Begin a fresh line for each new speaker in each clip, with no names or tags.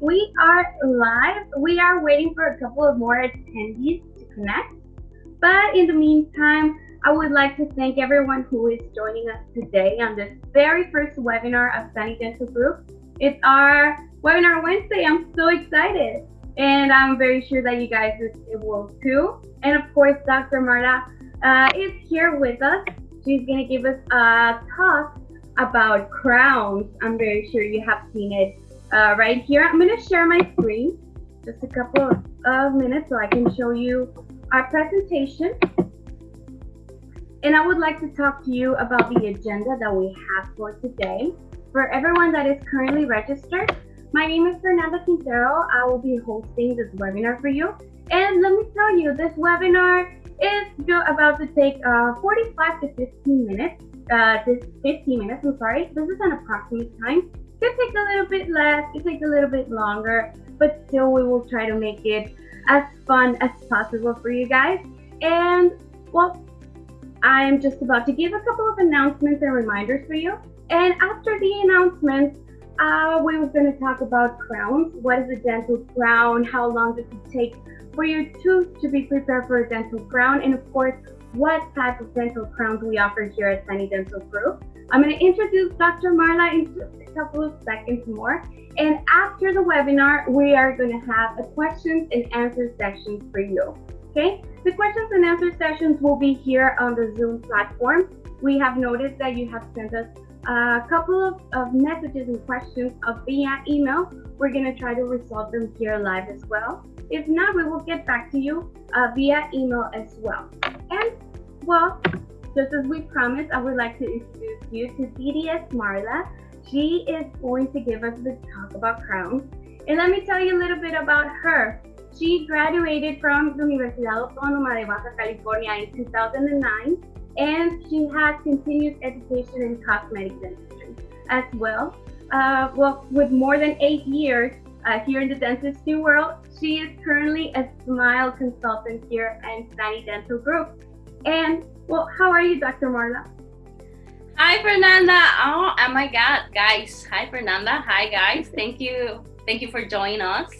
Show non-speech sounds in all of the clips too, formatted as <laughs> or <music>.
we are live. We are waiting for a couple of more attendees to connect. But in the meantime, I would like to thank everyone who is joining us today on this very first webinar of Sani Dental Group. It's our webinar Wednesday. I'm so excited. And I'm very sure that you guys will too. And of course, Dr. Marla uh, is here with us. She's going to give us a talk about crowns. I'm very sure you have seen it uh, right here. I'm going to share my screen just a couple of, minutes so I can show you our presentation. And I would like to talk to you about the agenda that we have for today. For everyone that is currently registered, my name is Fernanda Quintero. I will be hosting this webinar for you. And let me tell you, this webinar is about to take uh, 45 to 15 minutes. Uh, this 15 minutes, I'm sorry. This is an approximate time could take a little bit less, could take a little bit longer, but still we will try to make it as fun as possible for you guys. And well, I'm just about to give a couple of announcements and reminders for you. And after the announcements, uh, we were going to talk about crowns. What is a dental crown? How long does it take for your tooth to be prepared for a dental crown? And of course, what type of dental crowns we offer here at Sani Dental Group. I'm going to introduce Dr. Marla in just a couple of seconds more. And after the webinar, we are going to have a questions and answer session for you. Okay, the questions and answer sessions will be here on the Zoom platform. We have noticed that you have sent us a couple of, of messages and questions via email. We're going to try to resolve them here live as well. If not, we will get back to you uh, via email as well. And well, just as we promised, I would like to introduce you to DDS Marla. She is going to give us the talk about crowns. And let me tell you a little bit about her. She graduated from the Universidad Autónoma de Baja California in 2009, and she has continued education in cosmetic dentistry as well. Uh, well, with more than eight years uh, here in the dentistry world, she is currently a Smile consultant here at Sani Dental Group. And well, how are you, Dr. Marla?
Hi, Fernanda. Oh, oh my God, guys. Hi, Fernanda. Hi, guys. Thank you. Thank you for joining us.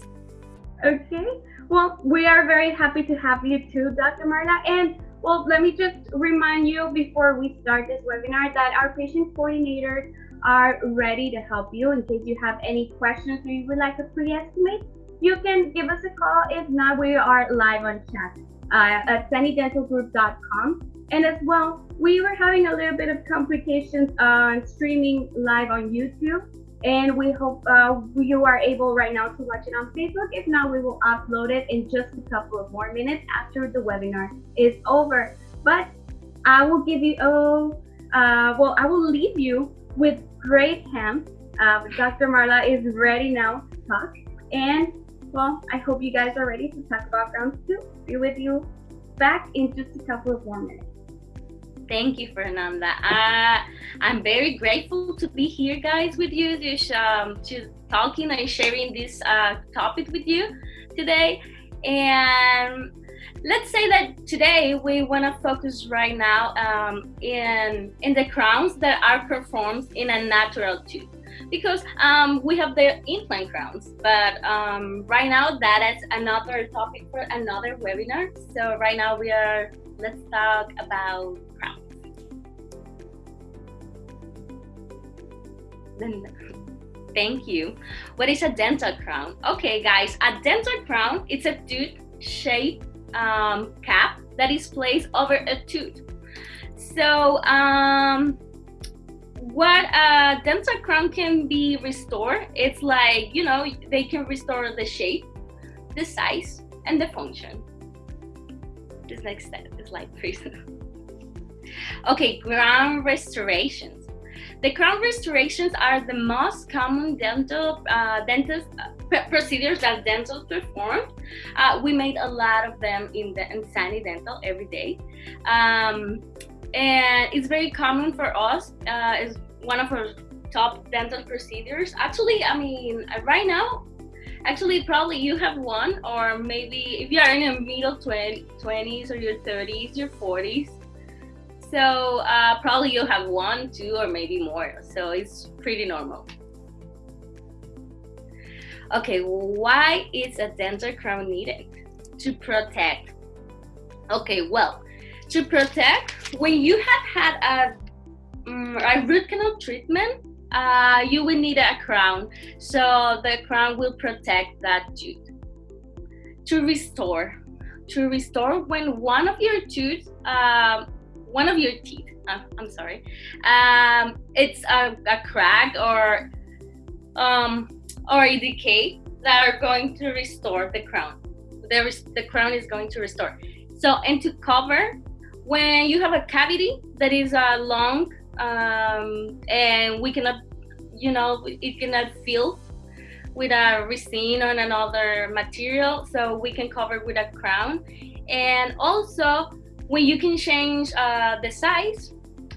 Okay. Well, we are very happy to have you too, Dr. Marla. And well, let me just remind you before we start this webinar that our patient coordinators are ready to help you in case you have any questions or you would like to pre-estimate. You can give us a call. If not, we are live on chat uh, at sanidentalgroup.com. And as well, we were having a little bit of complications on streaming live on YouTube. And we hope uh, you are able right now to watch it on Facebook. If not, we will upload it in just a couple of more minutes after the webinar is over. But I will give you, oh, uh, well, I will leave you with great hands. Uh, Dr. Marla is ready now to talk. And well, I hope you guys are ready to talk about round two. Be with you back in just a couple of more minutes.
Thank you, Fernanda. Uh, I'm very grateful to be here, guys, with you, just, um, to talking and sharing this uh, topic with you today. And let's say that today we want to focus right now um, in in the crowns that are performed in a natural tooth because um, we have the implant crowns. But um, right now, that is another topic for another webinar. So right now we are, let's talk about crowns. Thank you. What is a dental crown? Okay, guys, a dental crown, it's a tooth-shaped um, cap that is placed over a tooth. So um, what a dental crown can be restored it's like you know they can restore the shape the size and the function <laughs> this next step is like okay crown restorations the crown restorations are the most common dental uh, dentist uh, procedures that dentists perform. Uh, we made a lot of them in the Dental every day. Um, and it's very common for us. Uh, it's one of our top dental procedures. Actually, I mean, right now, actually, probably you have one, or maybe if you are in your middle 20, 20s or your 30s, your 40s. So uh, probably you have one, two, or maybe more. So it's pretty normal. Okay, why is a dental crown needed? To protect. Okay, well, to protect, when you have had a, um, a root canal treatment, uh, you will need a crown. So the crown will protect that tooth. To restore, to restore when one of your tooth, um, one of your teeth, uh, I'm sorry, um, it's a, a crack or um, or a decay that are going to restore the crown. The, the crown is going to restore. So, and to cover, when you have a cavity that is uh, long um, and we cannot, you know, it cannot fill with a resin or another material, so we can cover with a crown. And also, when you can change uh, the size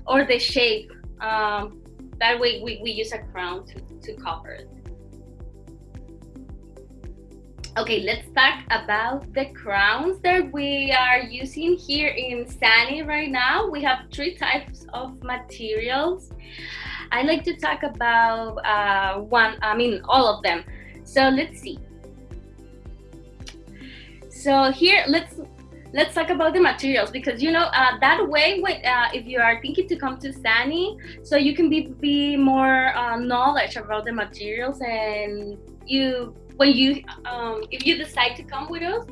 or the shape, um, that way we, we use a crown to, to cover it. Okay, let's talk about the crowns that we are using here in Sani right now. We have three types of materials. I like to talk about uh, one, I mean, all of them. So let's see. So here, let's let's talk about the materials because you know uh, that way uh, if you are thinking to come to Sani so you can be, be more uh, knowledge about the materials and you when you um, if you decide to come with us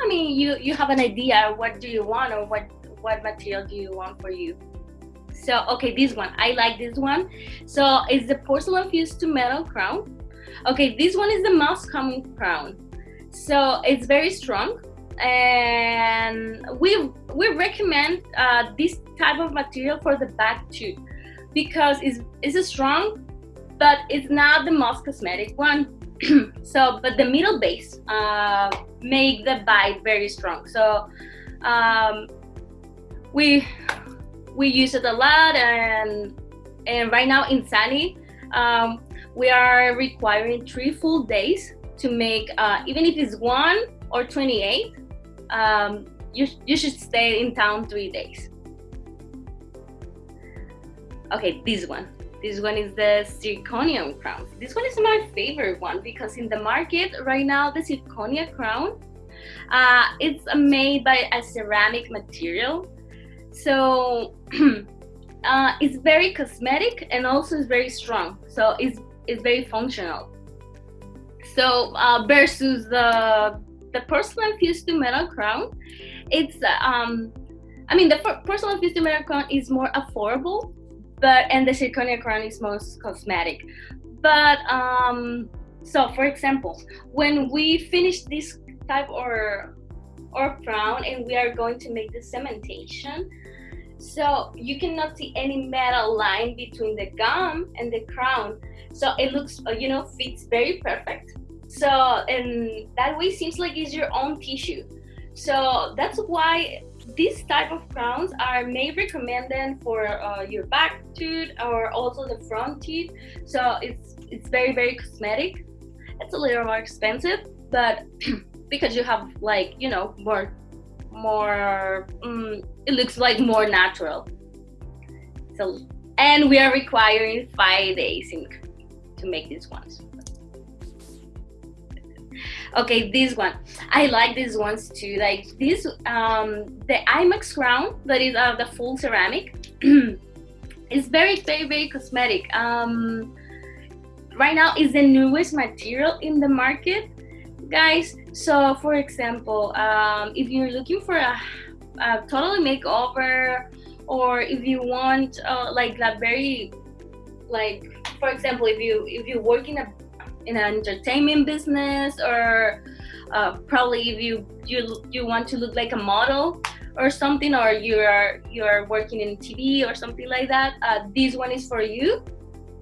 i mean you you have an idea what do you want or what what material do you want for you. So okay this one i like this one. So it's the porcelain fused to metal crown. Okay this one is the most common crown. So it's very strong. And we we recommend uh, this type of material for the back too because it's, it's strong but it's not the most cosmetic one <clears throat> so but the middle base uh, make the bite very strong. So um, we we use it a lot and and right now in Sani um, we are requiring three full days to make uh, even if it's one or 28 um, you, you should stay in town three days. Okay this one this one is the zirconium crown. This one is my favorite one because in the market right now, the zirconia crown, uh, it's made by a ceramic material. So <clears throat> uh, it's very cosmetic and also it's very strong. So it's, it's very functional. So uh, versus the, the porcelain fused to metal crown, it's, um, I mean, the porcelain fused to metal crown is more affordable but and the zirconia crown is most cosmetic. But um so for example when we finish this type or or crown and we are going to make the cementation so you cannot see any metal line between the gum and the crown. So it looks uh, you know fits very perfect. So and that way seems like it's your own tissue. So that's why these type of crowns are made recommended for uh, your back tooth or also the front teeth. So it's it's very very cosmetic. It's a little more expensive but <clears throat> because you have like you know more more um, it looks like more natural. So and we are requiring five days in, to make these ones okay this one. I like these ones too like this um the e.max crown that is uh, the full ceramic. <clears throat> Is very very very cosmetic. Um right now is the newest material in the market guys. So for example um if you're looking for a, a totally makeover or if you want uh, like that very like for example if you if you work in a in an entertainment business or uh, probably if you you you want to look like a model or something or you're you're working in TV or something like that uh, this one is for you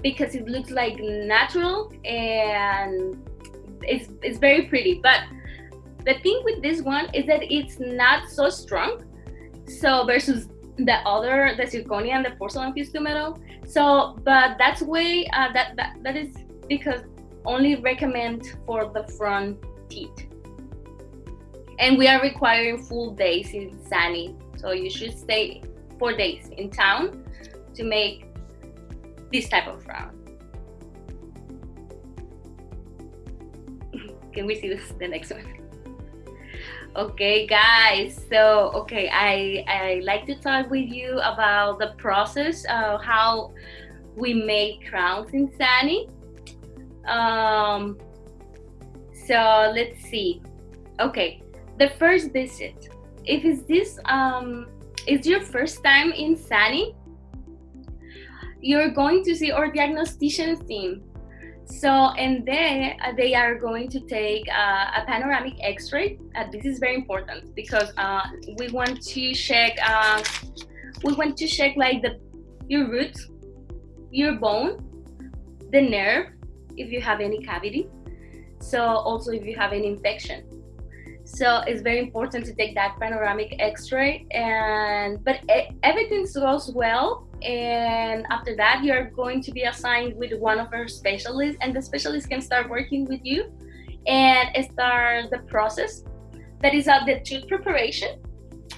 because it looks like natural and it's, it's very pretty. But the thing with this one is that it's not so strong so versus the other the zirconia and the porcelain fused metal. So but that's way uh, that, that that is because only recommend for the front teeth. And we are requiring full days in Sani. So you should stay four days in town to make this type of crown. <laughs> can we see this the next one okay guys so okay i i like to talk with you about the process of how we make crowns in sani um so let's see. Okay the first visit if is this um is your first time in sani you're going to see our diagnostician team. So, and then uh, they are going to take uh, a panoramic x-ray. Uh, this is very important because uh, we want to check, uh, we want to check like the your root, your bone, the nerve, if you have any cavity. So also if you have any infection. So it's very important to take that panoramic x-ray and, but everything goes well and after that you're going to be assigned with one of our specialists and the specialist can start working with you and start the process that is of the tooth preparation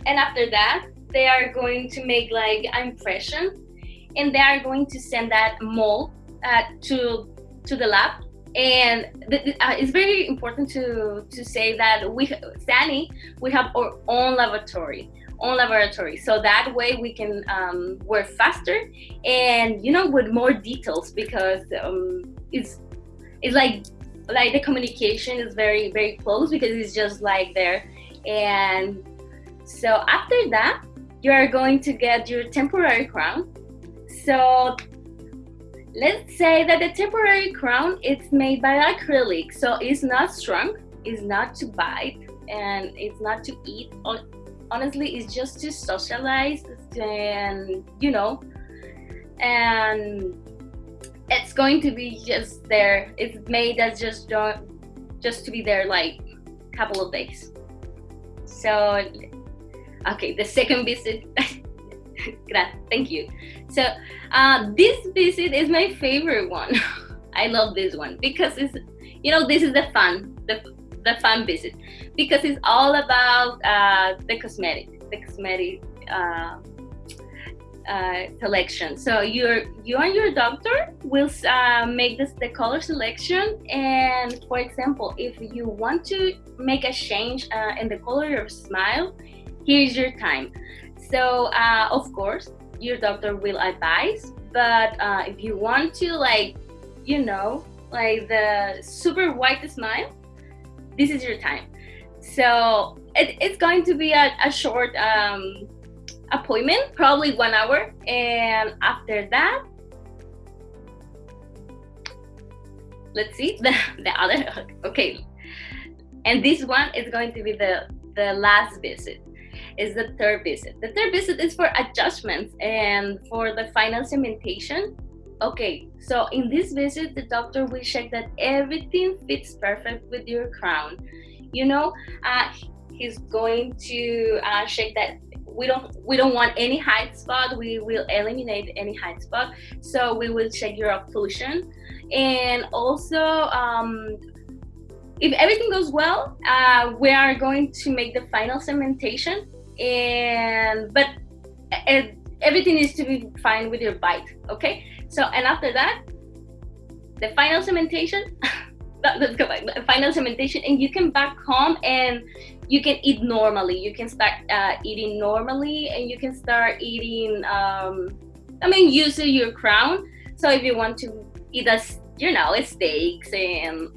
and after that they are going to make like an impression and they are going to send that mold uh, to to the lab. And uh, it's very important to to say that we Sani we have our own laboratory own laboratory. So that way we can um, work faster and you know with more details because um, it's it's like like the communication is very very close because it's just like there. And so after that you are going to get your temporary crown. So let's say that the temporary crown is made by acrylic so it's not strong it's not to bite and it's not to eat. Honestly it's just to socialize and you know and it's going to be just there. It's made as just don't just to be there like a couple of days. So okay the second visit <laughs> <laughs> thank you so uh, this visit is my favorite one <laughs> i love this one because it's you know this is the fun the the fun visit because it's all about uh, the cosmetic, the cosmetic uh, uh, selection. So your you and your doctor will uh, make this the color selection. And for example, if you want to make a change uh, in the color of your smile, here's your time. So uh, of course, your doctor will advise. But if you want to like, you know, like the super white smile, this is your time. So it, it's going to be a, a short um, appointment, probably one hour. And after that, let's see <laughs> the, the other, okay. And this one is going to be the, the last visit is the third visit. The third visit is for adjustments and for the final cementation Okay, so in this visit, the doctor will check that everything fits perfect with your crown. You know, uh, he's going to uh, check that we don't we don't want any height spot. We will eliminate any height spot. So we will check your occlusion, and also um, if everything goes well, uh, we are going to make the final cementation. And but uh, everything needs to be fine with your bite. Okay so, and after that, the final cementation, let's go back, the final cementation, and you can back home and you can eat normally. You can start uh, eating normally and you can start eating, um, I mean, using your crown. So if you want to eat a, you know, steaks and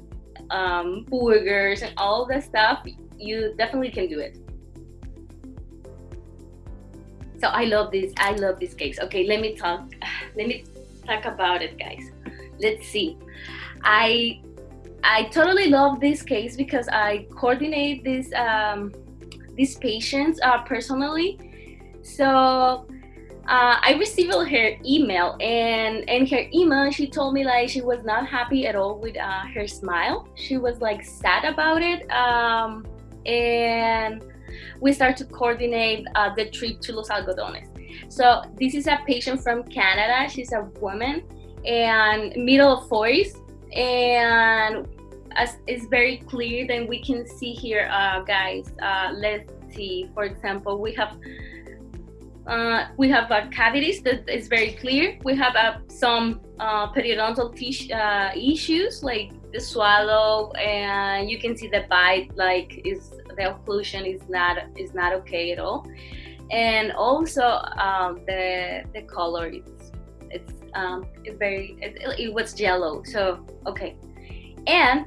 um, burgers and all that stuff, you definitely can do it. So I love this. I love these cakes. Okay, let me talk. <sighs> Let me talk about it, guys. Let's see. I I totally love this case because I coordinate this um, these patients uh, personally. So uh, I received her email, and in her email, she told me like she was not happy at all with uh, her smile. She was like sad about it, um, and we start to coordinate uh, the trip to Los Algodones. So this is a patient from Canada. She's a woman and middle of 40s. And as it's very clear, then we can see here, uh, guys, uh, let's see, for example, we have uh, we have uh, cavities that is very clear. We have uh, some uh, periodontal uh, issues like the swallow and you can see the bite like is the occlusion is not is not okay at all. And also um, the the color it's it's um, it's very it, it was yellow so okay. And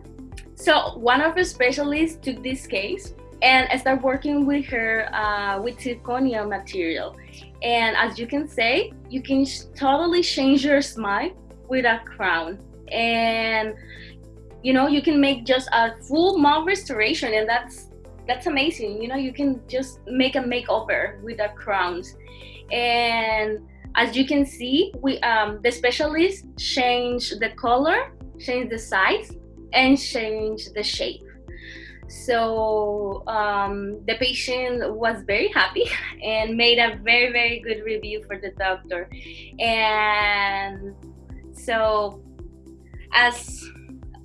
so one of the specialists took this case and I started working with her uh, with zirconia material. And as you can say you can totally change your smile with a crown. And you know you can make just a full mouth restoration and that's that's amazing. You know you can just make a makeover with the crowns and as you can see we um the specialist change the color change the size and change the shape. So um, the patient was very happy <laughs> and made a very very good review for the doctor. And so as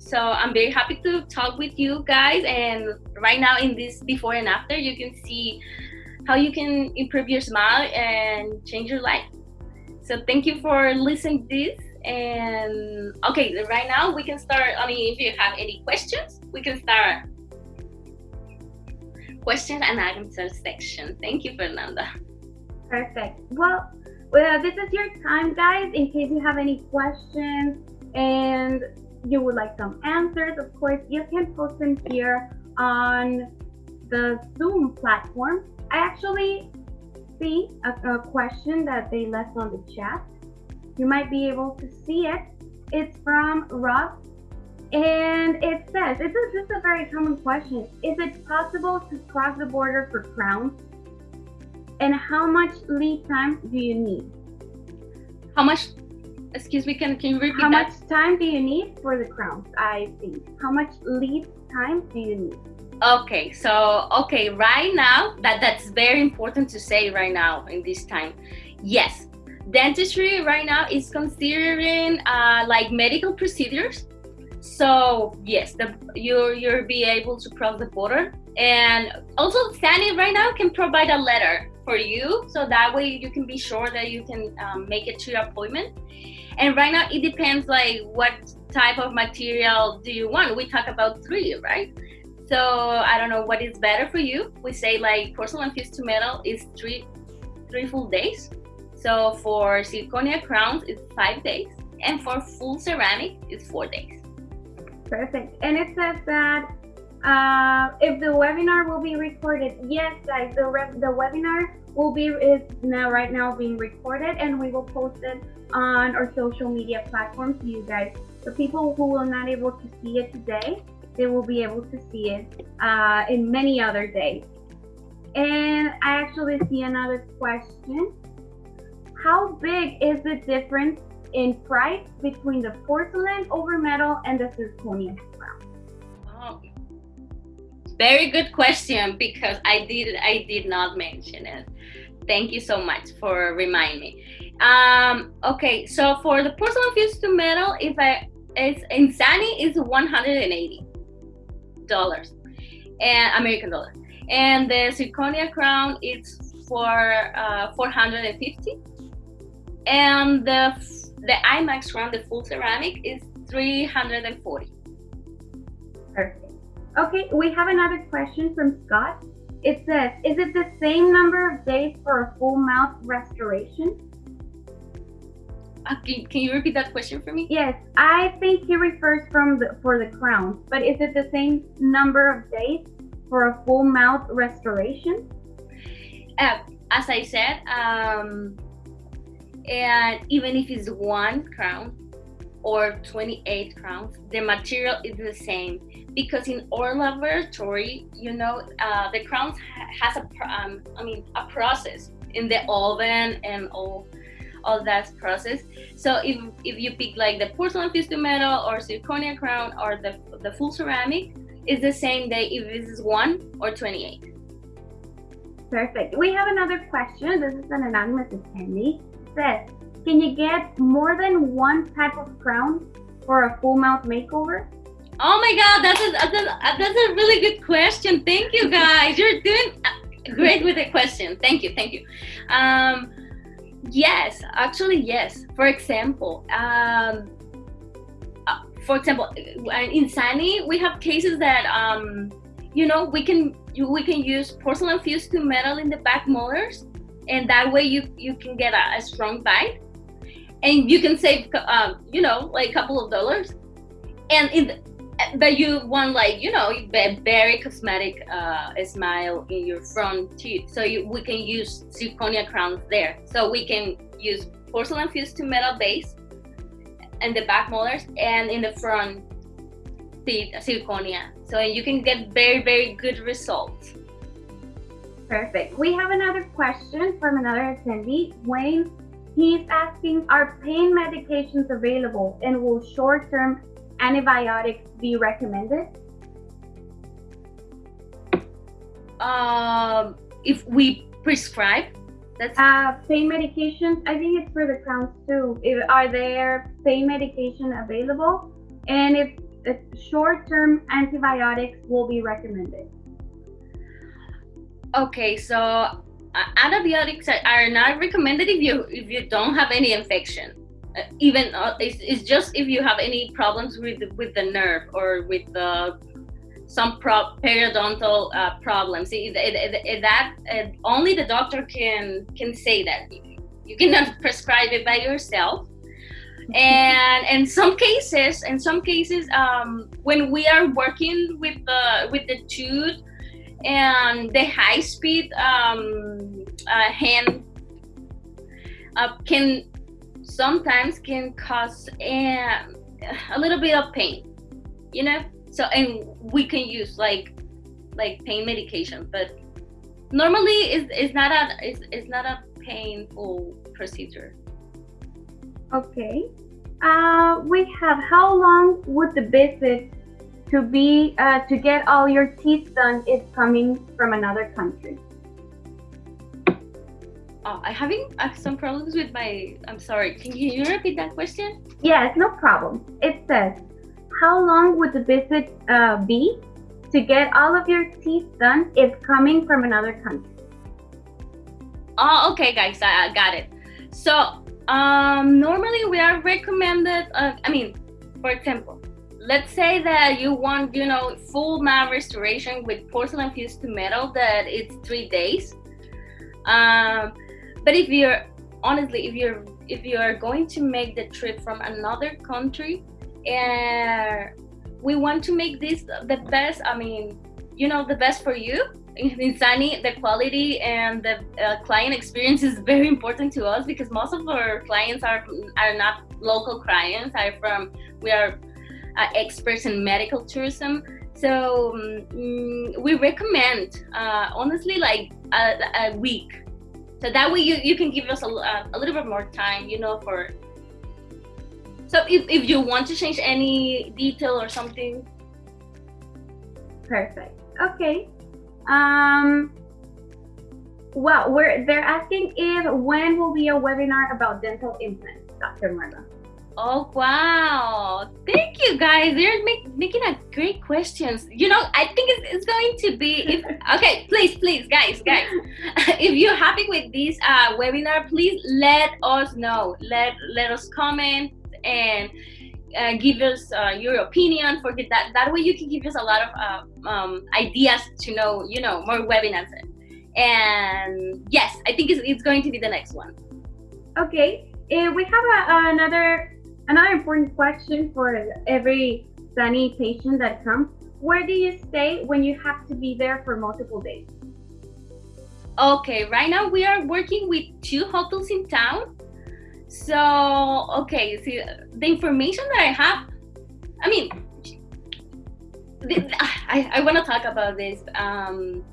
so I'm very happy to talk with you guys. And right now in this before and after, you can see how you can improve your smile and change your life. So thank you for listening this. And okay, right now we can start. I mean, if you have any questions, we can start question and answer section. Thank you, Fernanda.
Perfect. Well, well, this is your time, guys, in case you have any questions. And you would like some answers, of course, you can post them here on the Zoom platform. I actually see a, a question that they left on the chat. You might be able to see it. It's from Rob and it says, this is just a very common question. Is it possible to cross the border for crowns? And how much lead time do you need?
How much excuse me, can, can you repeat
How
that?
much time do you need for the crowns? I think. How much lead time do you need?
Okay, so okay, right now that that's very important to say right now in this time. Yes, dentistry right now is considering uh, like medical procedures. So yes, the you you'll be able to cross the border, and also SANI right now can provide a letter for you, so that way you can be sure that you can um, make it to your appointment and right now it depends like what type of material do you want. We talk about three right? So i don't know what is better for you. We say like porcelain fused to metal is three three full days. So for zirconia crowns it's five days. And for full ceramic it's four days.
Perfect. And it says that uh, if the webinar will be recorded yes guys the, the webinar will be is now right now being recorded and we will post it on our social media platforms you guys. The people who will not able to see it today they will be able to see it uh, in many other days. And i actually see another question. How big is the difference in price between the porcelain over metal and the zirconia crown
oh, very good question because i did i did not mention it. Thank you so much for reminding me. Um, okay, so for the porcelain fused to metal, if I it's Insani is one hundred and eighty dollars, and American dollar, and the zirconia crown is for uh, four hundred and fifty, and the the e.max crown, the full ceramic, is three hundred and forty.
Perfect. Okay, we have another question from Scott. It says, is it the same number of days for a full mouth restoration?
Uh, can, can you repeat that question for me?
Yes, I think he refers from the for the crown, but is it the same number of days for a full mouth restoration?
Uh, as I said, um, and even if it's one crown or 28 crowns, the material is the same because in our laboratory, you know, uh, the crowns ha has a, um, I mean, a process in the oven and all, all that process. So if, if you pick like the porcelain fused to metal or zirconia crown or the, the full ceramic, it's the same day if this is one or 28.
Perfect. We have another question. This is an anonymous attendee. It says, can you get more than one type of crown for a full mouth makeover?
Oh my God, that's a, that's a, that's a really good question. Thank you guys. You're doing great with the question. Thank you, thank you. Um, yes, actually, yes. For example, um, uh, for example, in Sani, we have cases that um, you know we can we can use porcelain fused to metal in the back molars, and that way you you can get a, a strong bite, and you can save um, you know like a couple of dollars, and in but you want like you know a very cosmetic uh, smile in your front teeth. So you, we can use zirconia crowns there. So we can use porcelain fused to metal base and the back molars and in the front teeth zirconia. So you can get very very good results.
Perfect. We have another question from another attendee. Wayne he's asking are pain medications available and will short-term antibiotics be recommended?
Um, if we prescribe,
that's uh, pain medications. I think it's for the crowns too. If, are there pain medication available? And if, if short-term antibiotics will be recommended.
Okay, so uh, antibiotics are not recommended if you if you don't have any infection even uh, it's, it's, just if you have any problems with with the nerve or with the some pro- periodontal uh, problems it, it, it, that only the doctor can can say that. You cannot <laughs> prescribe it by yourself. And in some cases in some cases um, when we are working with the with the tooth and the high speed um, uh, hand uh, can sometimes can cause a, a little bit of pain you know? So and we can use like like pain medication but normally it's, it's not a it's, it's not a painful procedure.
Okay. Uh, we have how long would the visit to be uh, to get all your teeth done if coming from another country
Oh, I'm having uh, some problems with my. I'm sorry. Can you repeat that question?
Yes, no problem. It says, how long would the visit uh, be to get all of your teeth done if coming from another country?
Oh, okay, guys, I, I got it. So, um, normally we are recommended. Uh, I mean, for example, let's say that you want, you know, full mouth restoration with porcelain fused to metal. That it's three days. Um, but if you're honestly if you're if you are going to make the trip from another country and we want to make this the best i mean you know the best for you <laughs> in Sani, the quality and the uh, client experience is very important to us because most of our clients are are not local clients. Are from we are uh, experts in medical tourism, so um, we recommend uh, honestly like a, a week so that way you, you can give us a, a little bit more time you know for so if, if you want to change any detail or something.
Perfect. Okay. Um well we're they're asking if when will be a webinar about dental implants dr marla
Oh wow! Thank you guys. You're make, making a great questions. You know, I think it's, it's going to be if <laughs> okay. Please, please, guys, guys, <laughs> if you're happy with this uh, webinar, please let us know. Let let us comment and uh, give us uh, your opinion. For that that way, you can give us a lot of uh, um, ideas to know. You know, more webinars. And yes, I think it's, it's going to be the next one.
Okay, uh, we have a, another Another important question for every Sani patient that comes, where do you stay when you have to be there for multiple days?
Okay, right now we are working with two hotels in town. So, okay, see, the information that I have, I mean, I, I want to talk about this. Um,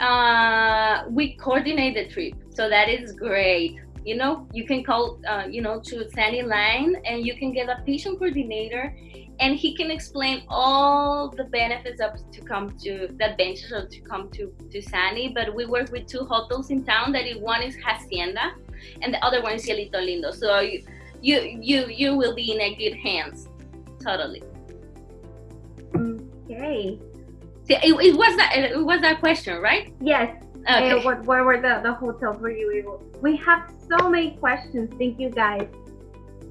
uh, we coordinate the trip, so that is great you know you can call uh, you know to sandy line and you can get a patient coordinator and he can explain all the benefits of to come to the advantages of to come to to Sani but we work with two hotels in town that one is Hacienda and the other one is Cielito Lindo. So you you you, you will be in a good hands totally.
Okay.
See, it, it was that it was that question right?
Yes Okay. Uh, what, where were the, the hotels were you able? We have so many questions. Thank you guys.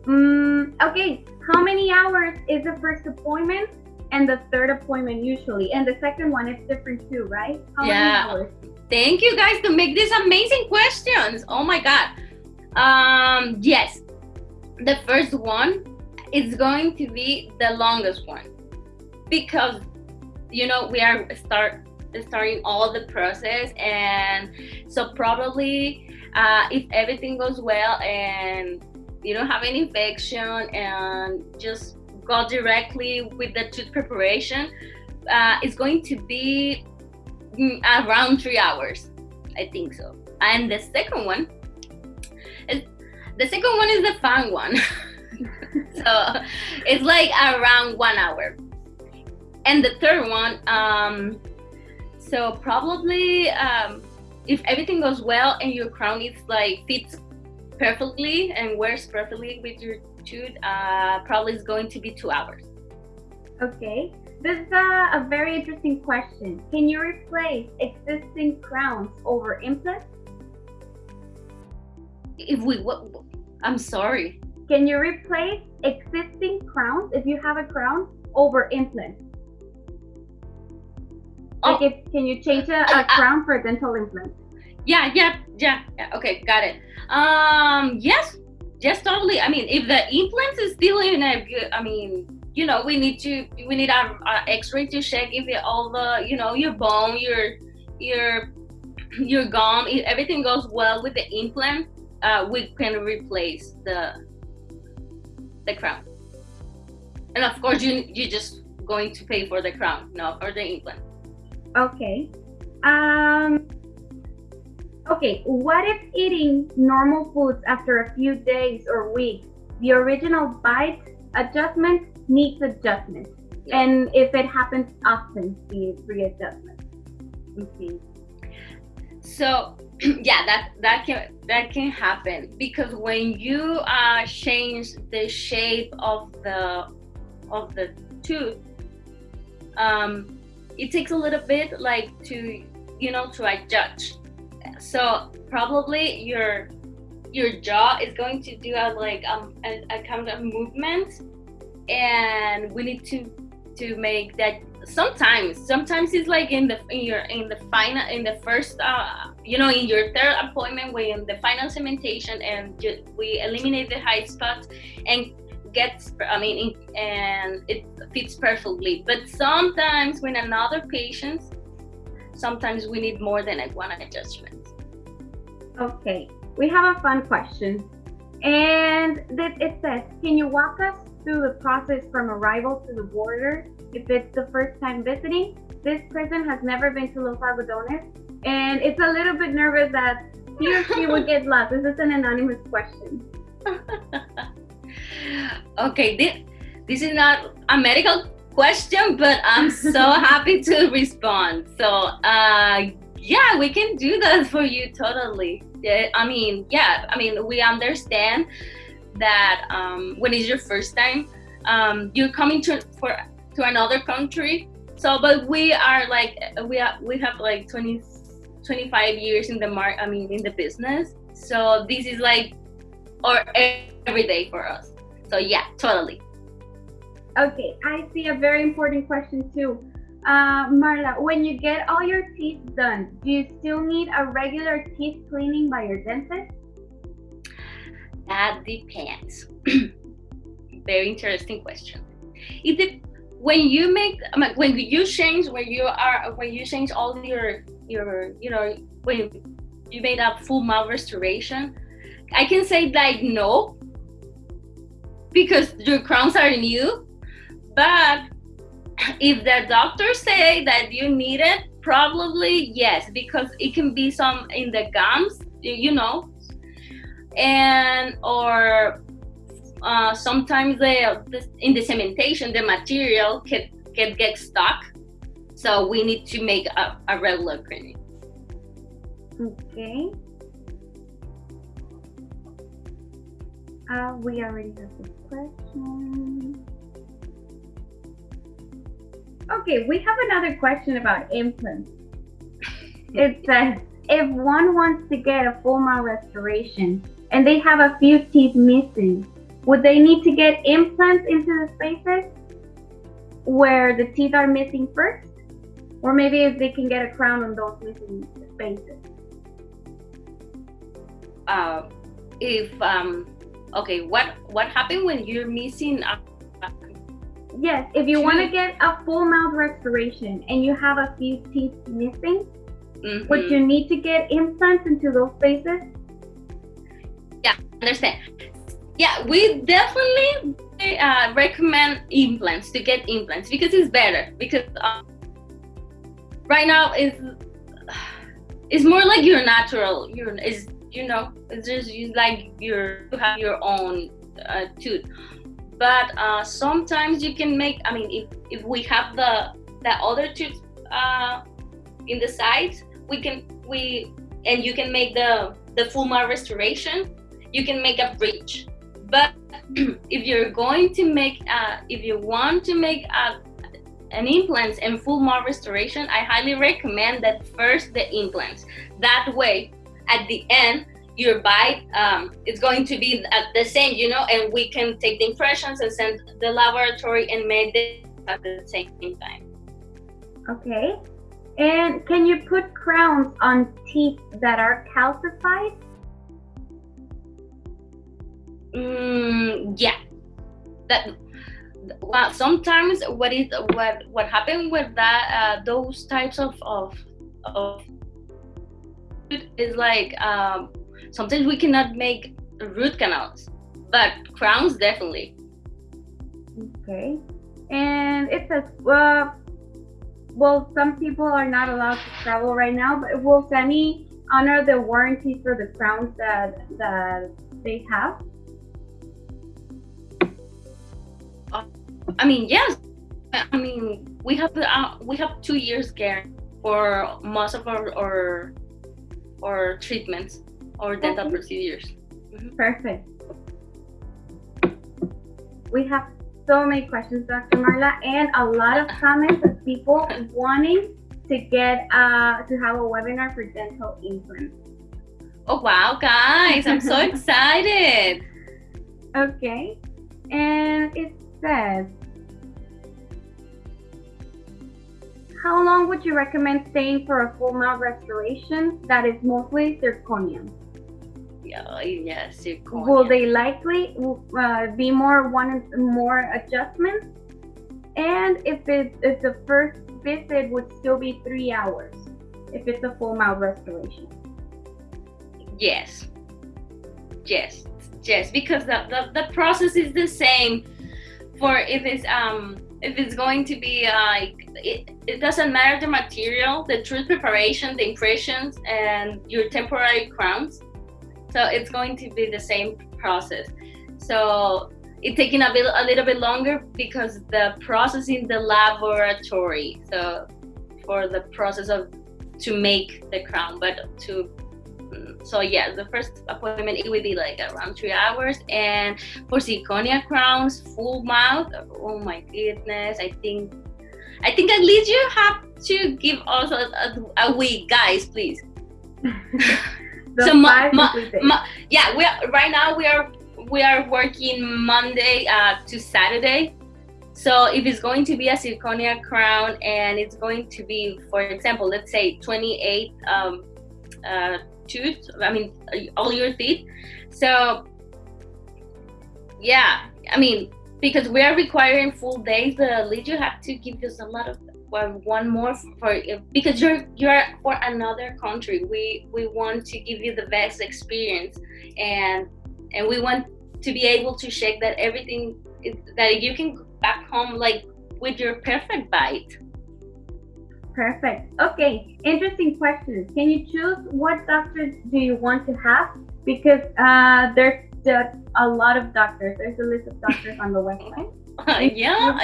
Mm, okay, how many hours is the first appointment and the third appointment usually? And the second one is different too, right? How
yeah. Thank you guys to make these amazing questions. Oh my God. Um, yes, the first one is going to be the longest one because you know we are start starting all the process and so probably uh, if everything goes well and you don't have any infection and just go directly with the tooth preparation uh, it's going to be mm, around three hours i think so. And the second one the second one is the fun one. <laughs> So it's like around one hour. And the third one um so probably um if everything goes well and your crown is like fits perfectly and wears perfectly with your tooth uh probably it's going to be two hours.
Okay. This is a, a very interesting question. Can you replace existing crowns over implants
if we what i'm sorry.
Can you replace existing crowns if you have a crown over implants? Oh. Like if, can you change a, a crown for a dental implant?
Yeah, yeah, yeah, yeah. Okay, got it. Um, yes, yes, totally. I mean, if the implants is still in a good, I mean, you know, we need to we need our, our X-ray to check if it, all the you know your bone, your your <clears throat> your gum, if everything goes well with the implant, uh, we can replace the the crown. And of course, you you're just going to pay for the crown, not for the implant.
Okay. Um. Okay. What if eating normal foods after a few days or weeks, the original bite adjustment needs adjustment, yeah. and if it happens often, the readjustment.
Mm-hmm. So <clears throat> yeah that that can that can happen because when you uh change the shape of the of the tooth um it takes a little bit like to you know to adjust. So probably your your jaw is going to do a like um a, a kind of movement and we need to to make that sometimes sometimes it's like in the in your in the final in the first uh you know in your third appointment when the final cementation and we eliminate the high spots and gets i mean and it fits perfectly but sometimes when another patient sometimes we need more than one adjustment
okay we have a fun question and it says can you walk us through the process from arrival to the border if it's the first time visiting. This person has never been to Los Algodones and it's a little bit nervous that he or she would <laughs> get lost. This is an anonymous question. <laughs>
okay, this, this is not a medical question, but I'm so <laughs> happy to respond. So, uh, yeah, we can do that for you totally. I mean, yeah, I mean, we understand that um, when it's your first time, um, you're coming to for to another country. So, but we are like we have we have like 20, 25 years in the mark. I mean, in the business. So this is like or every day for us. So yeah, totally.
Okay, I see a very important question too. Uh, Marla, when you get all your teeth done, do you still need a regular teeth cleaning by your dentist?
That depends. <clears throat> Very interesting question. It de- when you make when you change when you are when you change all your your you know when you made a full mouth restoration, I can say like no because your crowns are new. But if the doctor say that you need it, probably yes because it can be some in the gums you know and or uh, sometimes the, in the cementation the material can, can get stuck. So we need to make a, a regular cleaning
okay. Uh, we already have this question okay we have another question about implants it <laughs> says if one wants to get a full mouth restoration and they have a few teeth missing. would they need to get implants into the spaces where the teeth are missing first? Or maybe if they can get a crown on those missing spaces?
Uh, if um, okay, what what happened when you're missing? A,
yes, if you want to get a full mouth restoration and you have a few teeth missing, mm-hmm. would you need to get implants into those spaces?
Yeah, understand. Yeah, we definitely uh, recommend implants to get implants because it's better because uh, right now it's it's more like your natural your is you know it's just you like your you have your own uh, tooth but uh, sometimes you can make i mean if, if we have the the other tooth uh, in the sides we can we and you can make the the full mouth restoration you can make a bridge but <clears throat> if you're going to make uh, if you want to make a an implants and full mouth restoration, I highly recommend that first the implants. That way, at the end, your bite um, is going to be at the same, you know, and we can take the impressions and send the laboratory and make it at the same time.
Okay. And can you put crowns on teeth that are calcified?
Mm, yeah. That well, sometimes what is what what happened with that uh, those types of of of is like um, sometimes we cannot make root canals, but crowns definitely.
Okay, and it says well, well, some people are not allowed to travel right now, but will SANI honor the warranty for the crowns that that they have?
I mean, yes. I mean, we have uh, we have two years guarantee for most of our our, our treatments or dental okay. procedures.
Mm-hmm. Perfect. We have so many questions, Dr. Marla, and a lot of comments of people wanting to get uh, to have a webinar for dental implants.
Oh wow, guys! I'm so <laughs> excited.
Okay, and it says How long would you recommend staying for a full mouth restoration that is mostly zirconia?
Yeah, yeah, zirconia.
Will they likely uh, be more one more adjustments? And if it if the first visit would still be three hours, if it's a full mouth restoration.
Yes, yes, yes, because the, the, the process is the same for if it's um if it's going to be like it, it doesn't matter the material the truth preparation the impressions and your temporary crowns. So it's going to be the same process. So it's taking a bit a little bit longer because the process in the laboratory so for the process of to make the crown but to so yeah the first appointment it would be like around three hours. And for zirconia crowns full mouth oh my goodness i think i think at least you have to give us a, a, a week guys please. <laughs> So ma, ma, ma, yeah we are, right now we are we are working monday uh, to saturday. So if it's going to be a zirconia crown and it's going to be for example let's say 28 um, uh, tooth i mean all your teeth. So yeah i mean because we are requiring full days the you have to give us a lot of well, one more for because you're you're for another country. We we want to give you the best experience and and we want to be able to check that everything is, that you can back home like with your perfect bite
Perfect. Okay, interesting question. Can you choose what doctors do you want to have? Because uh, there's just a lot of doctors. There's a list of doctors on the website. <laughs>
Uh, yeah.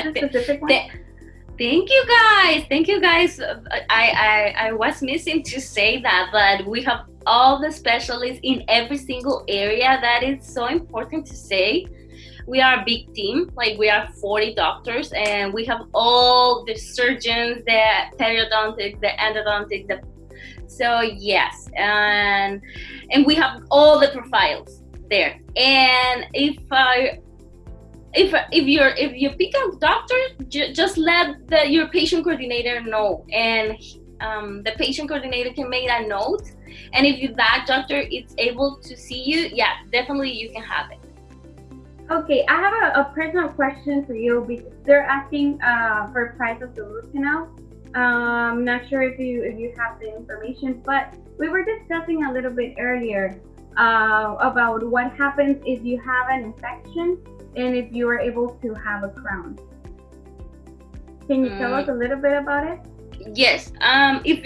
Thank you guys. Thank you guys. I, I I was missing to say that, but we have all the specialists in every single area. That is so important to say we are a big team like we are 40 doctors and we have all the surgeons the periodontics the endodontics the, so yes and and we have all the profiles there and if i if if you're if you pick a doctor, ju- just let the, your patient coordinator know, and um, the patient coordinator can make a note. And if that doctor is able to see you, yeah, definitely you can have it.
Okay, I have a, a personal question for you because they're asking uh, for price of the root canal. Um, not sure if you if you have the information, but we were discussing a little bit earlier uh, about what happens if you have an infection and if you are able to have a crown. Can you mm. tell us a little bit about it?
Yes. Um, if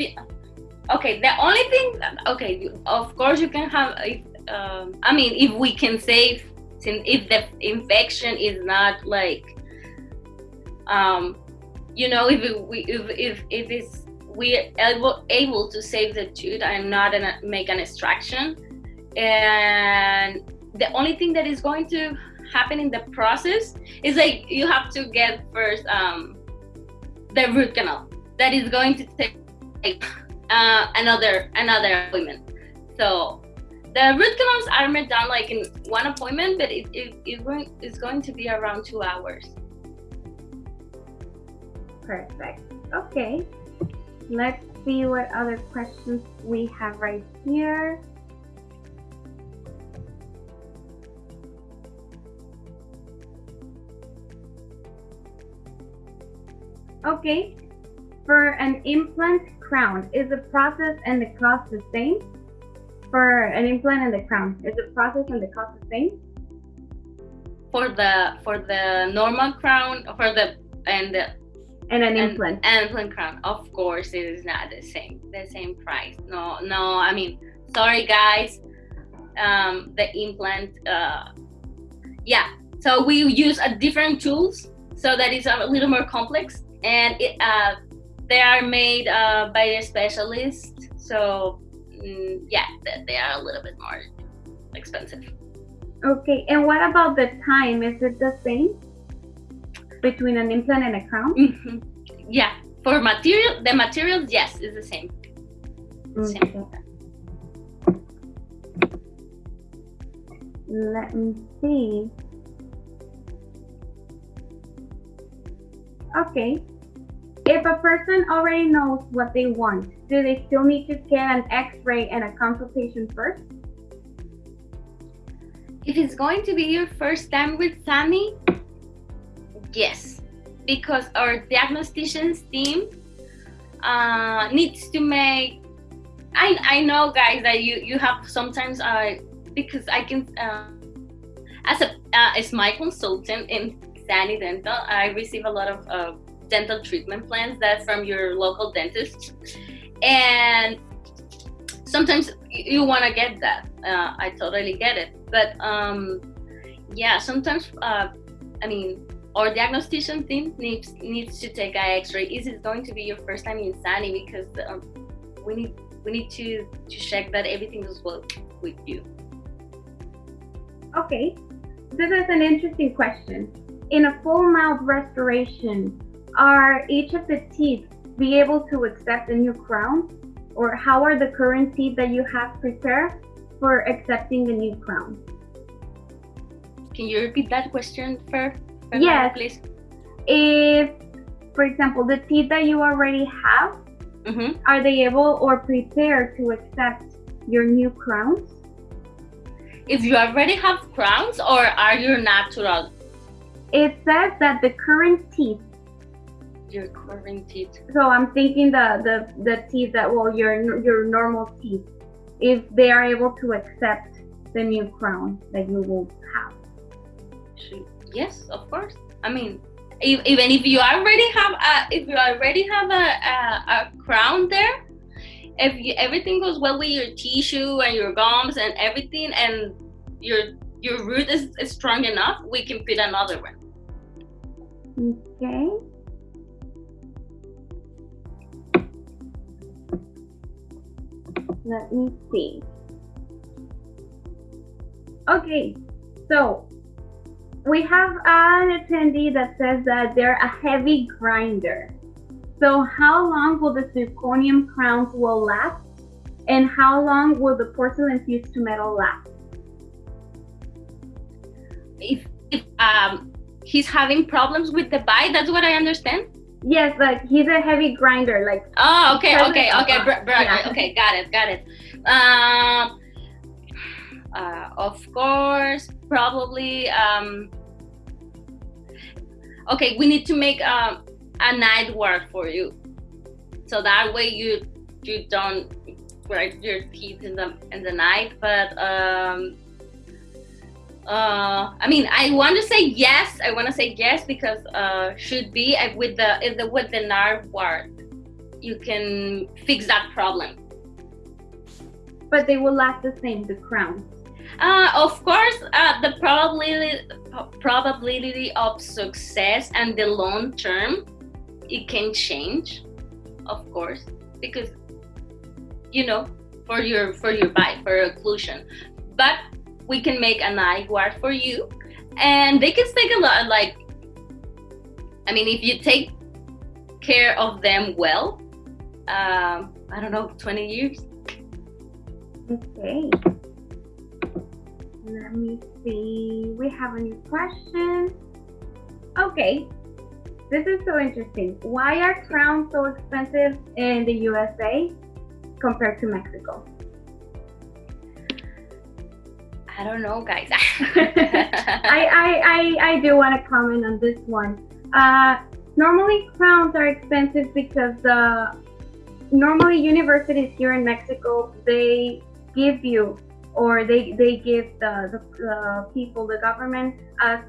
okay, the only thing, okay, of course you can have. If, um, I mean, if we can save, if the infection is not like, um, you know, if we if if if it's we able able to save the tooth and not an, make an extraction, and the only thing that is going to happen in the process is like you have to get first um, the root canal that is going to take uh, another another appointment. So the root canals are made done like in one appointment, but it, it, it going, it's going to be around two hours.
Perfect. Okay. Let's see what other questions we have right here. Okay, for an implant crown, is the process and the cost the same? For an implant and the crown, is the process and the cost the same?
For the for the normal crown, for the and the
and an implant
and implant crown, of course, it is not the same the same price. No, no. I mean, sorry guys, um, the implant. Uh, yeah, so we use a different tools so that is a little more complex and it, uh, they are made uh, by a specialist. So yeah, they are a little bit more expensive.
Okay, and what about the time? Is it the same between an implant and a crown?
Mm-hmm. Yeah, for material, the materials, yes, is the same.
Okay. Same. Let me see. Okay. If a person already knows what they want, do they still need to get an x-ray and a consultation first?
If it's going to be your first time with Sani, yes. Because our diagnostician's team uh, needs to make I, I know guys that you you have sometimes uh because I can uh, as a uh, as my consultant in Sani Dental, I receive a lot of uh, dental treatment plans that from your local dentist, and sometimes you want to get that. Uh, I totally get it, but um, yeah, sometimes uh, I mean, our diagnostician team needs needs to take eye X-ray. Is it going to be your first time in Sani? Because um, we need we need to to check that everything is well with you.
Okay, this is an interesting question in a full mouth restoration, are each of the teeth be able to accept a new crown? Or how are the current teeth that you have prepared for accepting the new crown?
Can you repeat that question first?
Yes. Please. If, for example, the teeth that you already have, mm -hmm. are they able or prepared to accept your new crowns?
If you already have crowns or are you natural
it says that the current teeth.
Your current teeth.
So I'm thinking the the the teeth that well your your normal teeth, if they are able to accept the new crown that you will have.
Yes, of course. I mean, if, even if you already have a if you already have a a, a crown there, if you, everything goes well with your tissue and your gums and everything, and your your root is, is strong enough, we can put another one.
Okay. Let me see. Okay, so we have an attendee that says that they're a heavy grinder. So how long will the zirconium crowns will last? And how long will the porcelain fused to metal last?
If, if um, he's having problems with the bite. That's what I understand.
Yes, like he's a heavy grinder. Like
oh, okay, okay, okay, br- br- yeah. okay, got it, got it. Um, uh, of course, probably. Um, okay, we need to make um, a night guard for you, so that way you you don't brush your teeth in the in the night. But um, uh, I mean, I want to say yes. I want to say yes because uh, should be uh, with the, the with the nerve ward, you can fix that problem.
But they will last the same. The crown.
Uh, of course, uh, the probability probability of success and the long term, it can change, of course, because you know for your for your bite for occlusion, but we can make an guard for you. And they can take a lot like i mean if you take care of them well um, i don't know 20 years.
Okay. Let me see. We have a new question. Okay. This is so interesting. Why are crowns so expensive in the usa compared to mexico
I don't know, guys. <laughs>
I, I, I, I do want to comment on this one. Uh, normally, crowns are expensive because the normally universities here in Mexico they give you or they they give the the, the people the government a,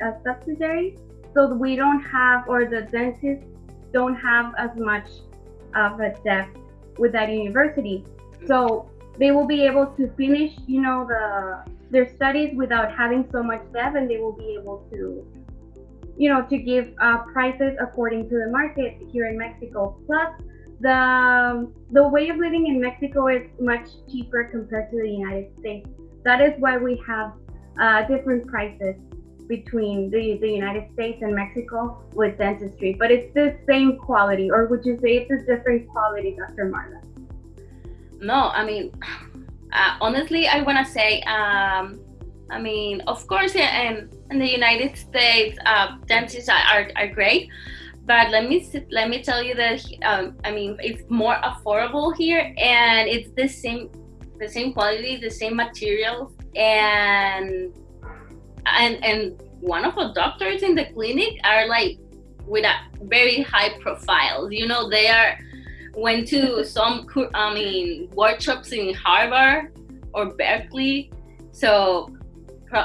a subsidiary so we don't have or the dentists don't have as much of a debt with that university so they will be able to finish you know the their studies without having so much debt and they will be able to you know to give uh, prices according to the market here in mexico. Plus the the way of living in mexico is much cheaper compared to the united states. That is why we have uh, different prices between the, the united states and mexico with dentistry but it's the same quality or would you say it's a different quality dr marla?
No i mean uh, honestly, I want to say, um, I mean, of course, in, in the United States, uh, dentists are, are, great, but let me let me tell you that um, I mean, it's more affordable here, and it's the same the same quality, the same materials, and and and one of the doctors in the clinic are like with a very high profiles. You know, they are went to some I mean workshops in Harvard or Berkeley. So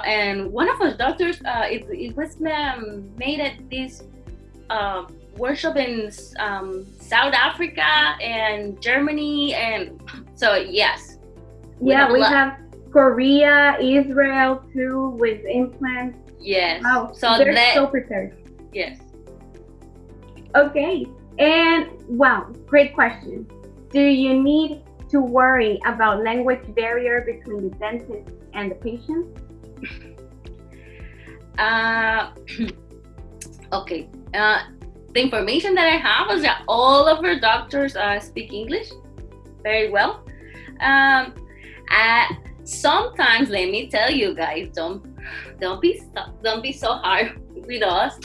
and one of our doctors uh, it, it was um, made at this uh, workshop in um, South Africa and Germany and so yes.
Yeah, we have Korea, Israel too with implants.
Yes.
Wow. So they're that, so prepared.
Yes.
Okay. And wow, great question. Do you need to worry about language barrier between the dentist and the patient? <laughs>
Uh, <clears throat> okay. Uh, the information that I have is that all of our doctors uh, speak English very well. Um, uh, sometimes, let me tell you guys, don't don't be don't be so hard <laughs> with us.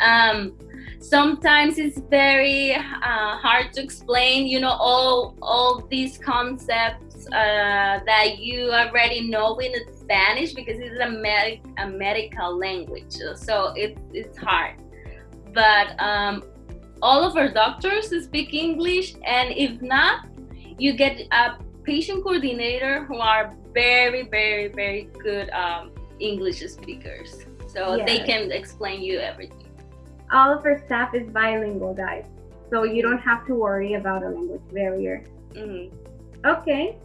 Um, sometimes it's very uh, hard to explain you know all all these concepts uh, that you already know in spanish because it's a, med- a medical language so it, it's hard. But um, all of our doctors speak english and if not you get a patient coordinator who are very very very good um, english speakers. So yes. they can explain you everything
all of our staff is bilingual, guys. So you don't have to worry about a language barrier. Mm-hmm. Okay.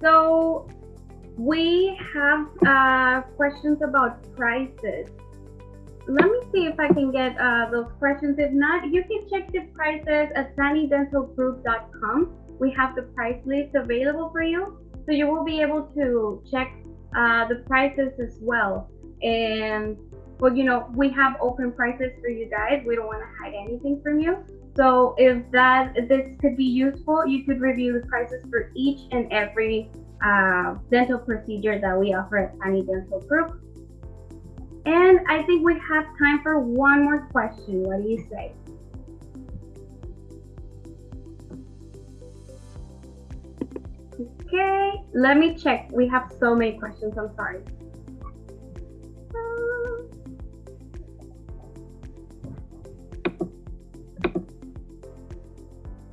So we have uh, questions about prices. Let me see if I can get uh, those questions. If not, you can check the prices at sanidentalgroup.com. We have the price list available for you. So you will be able to check uh, the prices as well. And well, you know, we have open prices for you guys. We don't want to hide anything from you. So if that if this could be useful, you could review the prices for each and every uh, dental procedure that we offer at Sani Dental Group. And I think we have time for one more question. What do you say? Okay, let me check. We have so many questions. I'm sorry.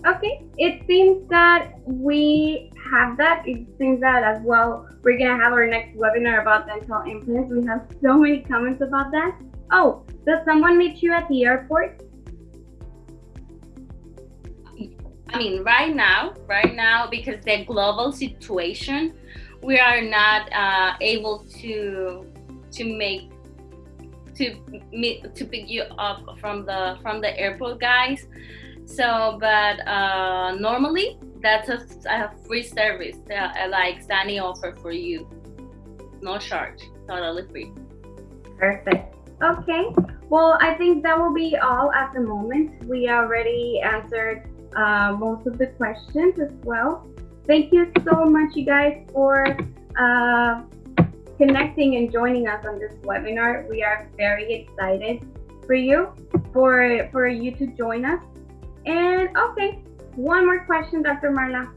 Okay, it seems that we have that. It seems that as well, we're gonna have our next webinar about dental implants. We have so many comments about that. Oh, does someone meet you at the airport?
I mean, right now, right now, because the global situation, we are not uh, able to to make to meet to pick you up from the from the airport guys. So, but uh, normally that's a, a free service that like Sani offer for you. No charge, totally free.
Perfect. Okay. Well, I think that will be all at the moment. We already answered uh, most of the questions as well. Thank you so much, you guys, for uh, connecting and joining us on this webinar. We are very excited for you, for for you to join us. And okay, one more question, Dr. Marla.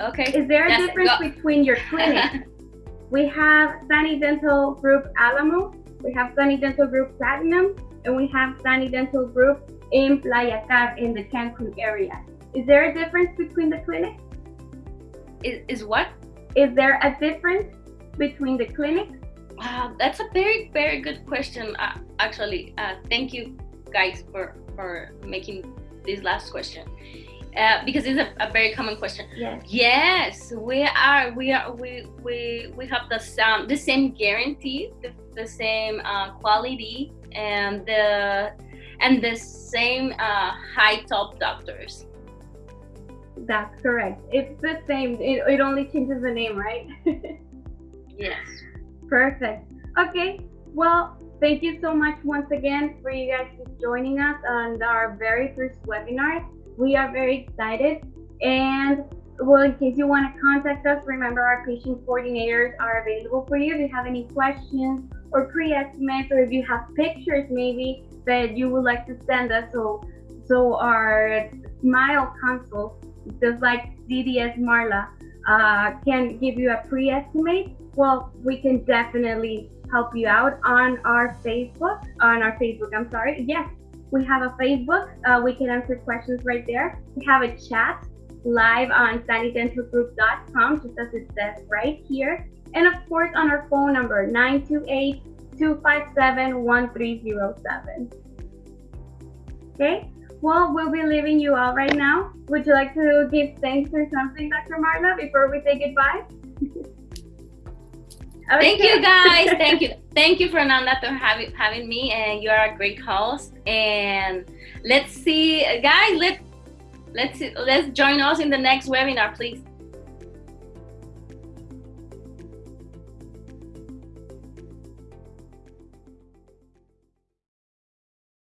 Okay.
Is there a
yes,
difference
go.
between your clinic? <laughs> we have Sani Dental Group Alamo, we have Sani Dental Group Platinum, and we have Sani Dental Group in Playacar in the Cancun area. Is there a difference between the clinics?
Is, is what?
Is there a difference between the clinics?
Wow, that's a very, very good question. Uh, actually, uh, thank you guys for, for making this last question. Uh, because it's a, a, very common question.
Yes.
Yes, we are. We are. We we we have the same the same guarantee, the, the same uh, quality, and the and the same uh, high top doctors.
That's correct. It's the same. It, it only changes the name, right? <laughs>
yes.
Perfect. Okay. Well, thank you so much once again for you guys joining us on our very first webinar. We are very excited. And well, in case you want to contact us, remember our patient coordinators are available for you. If you have any questions or pre-estimates, or if you have pictures maybe that you would like to send us, so so our smile consult, just like DDS Marla, uh, can give you a pre-estimate. Well, we can definitely help you out on our Facebook. On our Facebook, I'm sorry. Yes, we have a Facebook. Uh, we can answer questions right there. We have a chat live on sanidentalgroup.com, just as it says right here. And of course, on our phone number, 928 257 1307. Okay, well, we'll be leaving you all right now. Would you like to give thanks or something, Dr. Marla, before we say goodbye? <laughs>
Okay. Thank you guys. <laughs> Thank you. Thank you, Fernanda, for having having me. And you are a great host. And let's see, guys. Let let's let's join us in the next webinar, please.